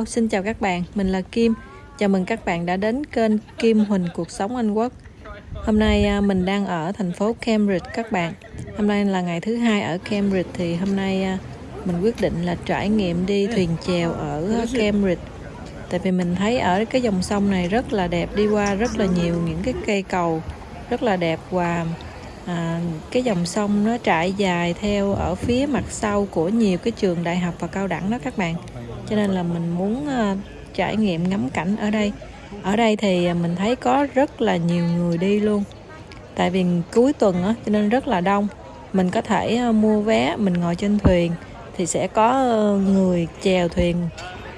Hello, xin chào các bạn, mình là Kim. Chào mừng các bạn đã đến kênh Kim Huỳnh Cuộc Sống Anh Quốc. Hôm nay à, mình đang ở thành phố Cambridge các bạn. Hôm nay là ngày thứ hai ở Cambridge Thì hôm nay à, mình quyết định là trải nghiệm đi thuyền chèo ở à, Cambridge. Tại vì mình thấy ở cái dòng sông này rất là đẹp Đi qua rất là nhiều những cái cây cầu rất là đẹp Và à, cái dòng sông nó trải dài theo ở phía mặt sau của nhiều cái trường đại học và cao đẳng đó các bạn cho nên là mình muốn ờ, trải nghiệm ngắm cảnh ở đây. Ở đây thì ờ, mình thấy có rất là nhiều người đi luôn. Tại vì cuối tuần á, cho nên rất là đông. Mình có thể ờ, mua vé, mình ngồi trên thuyền thì sẽ có người chèo thuyền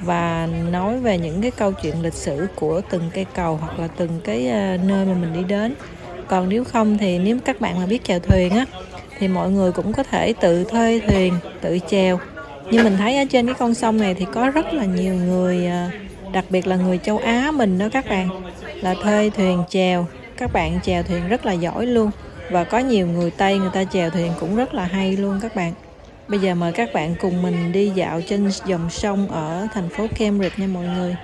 và nói về những cái câu chuyện lịch sử của từng cây cầu hoặc là từng cái nơi mà mình đi đến. Còn nếu không thì nếu các bạn mà biết chèo thuyền á, thì mọi người cũng có thể tự thuê thuyền, tự chèo như mình thấy ở trên cái con sông này thì có rất là nhiều người à, đặc biệt là người châu Á mình đó các bạn. Là thuê thuyền chèo. Các bạn chèo thuyền rất là giỏi luôn. Và có nhiều người Tây người ta chèo thuyền cũng rất là hay luôn các bạn. Bây giờ mời các bạn cùng mình đi dạo trên dòng sông ở thành phố Cambridge nha mọi người.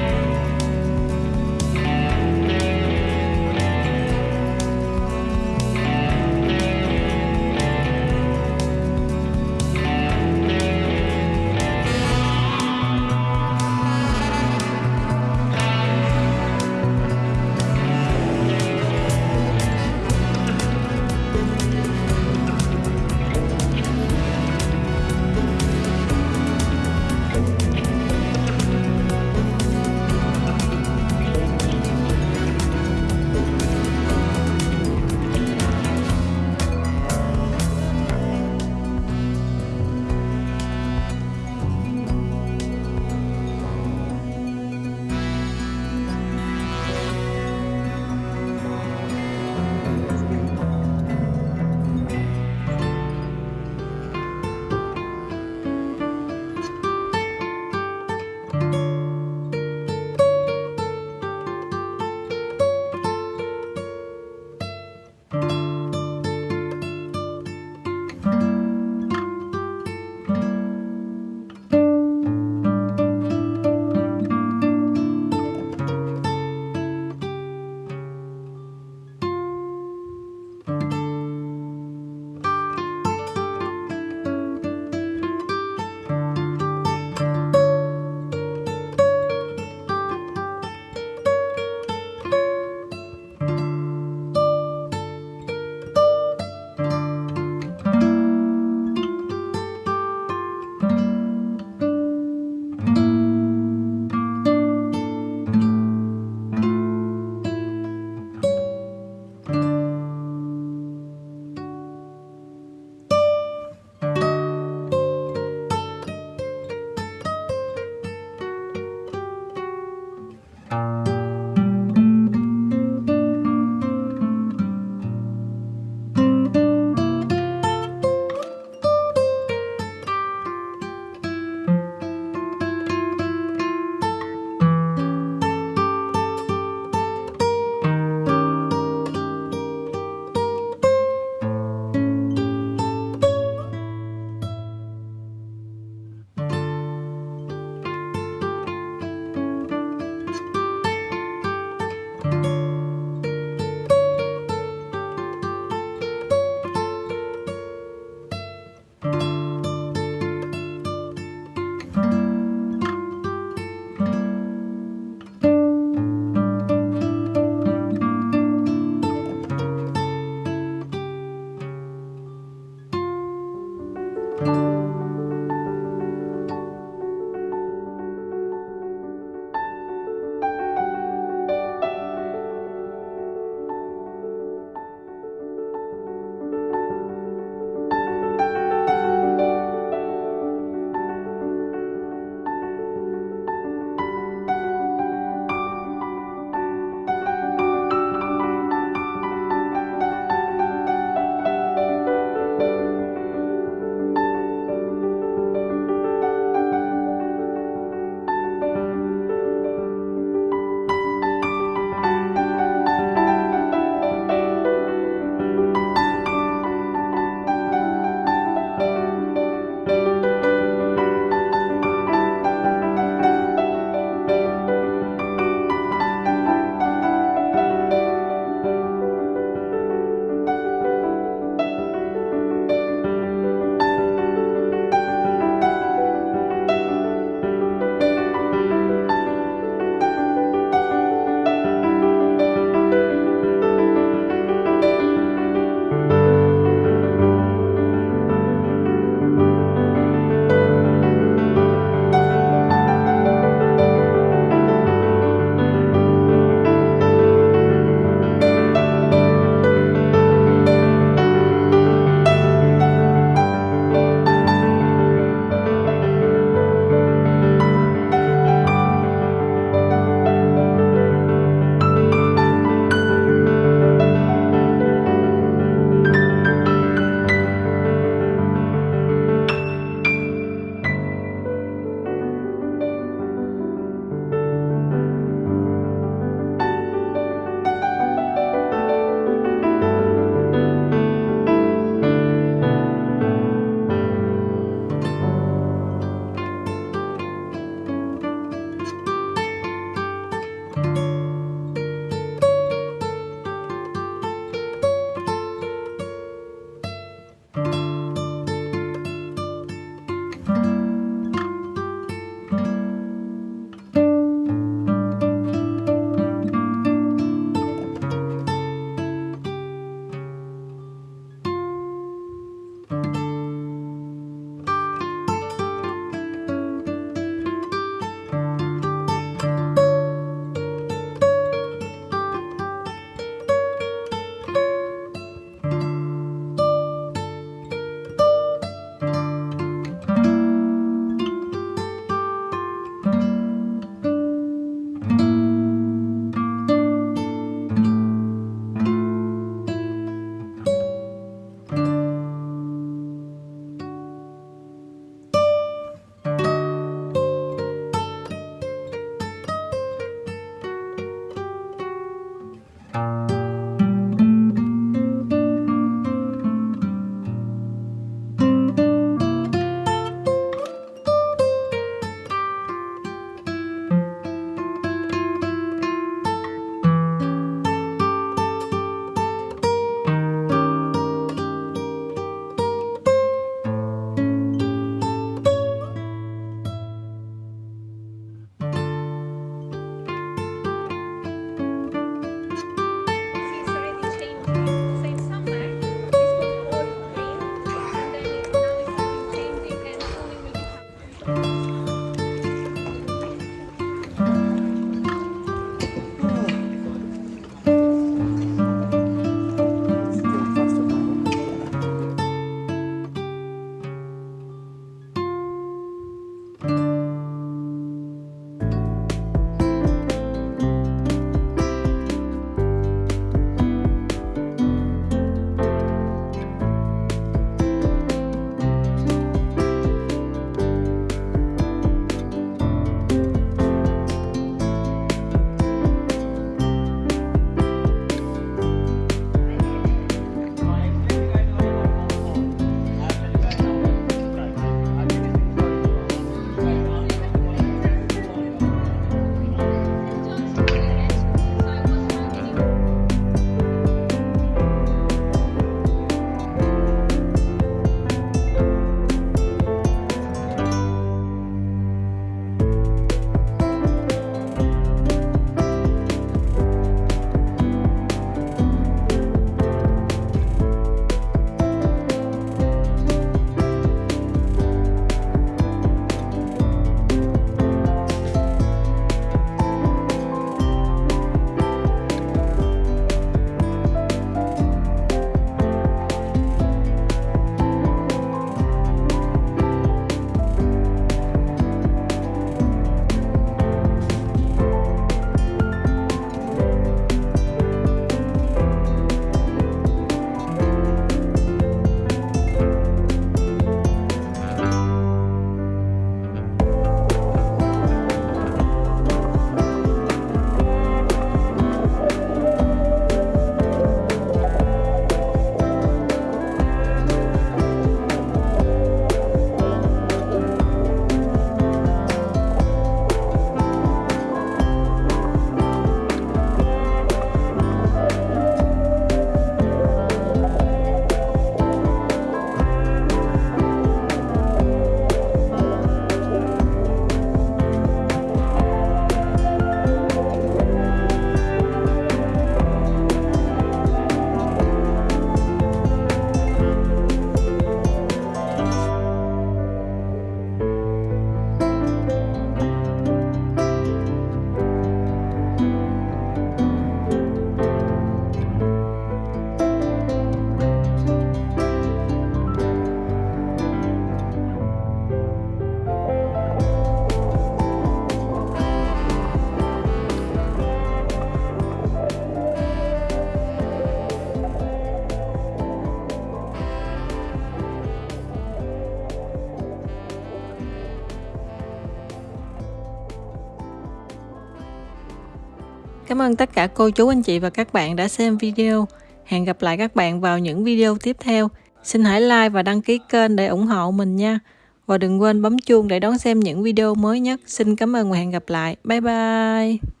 Cảm ơn tất cả cô chú, anh chị và các bạn đã xem video. Hẹn gặp lại các bạn vào những video tiếp theo. Xin hãy like và đăng ký kênh để ủng hộ mình nha. Và đừng quên bấm chuông để đón xem những video mới nhất. Xin cảm ơn và hẹn gặp lại. Bye bye.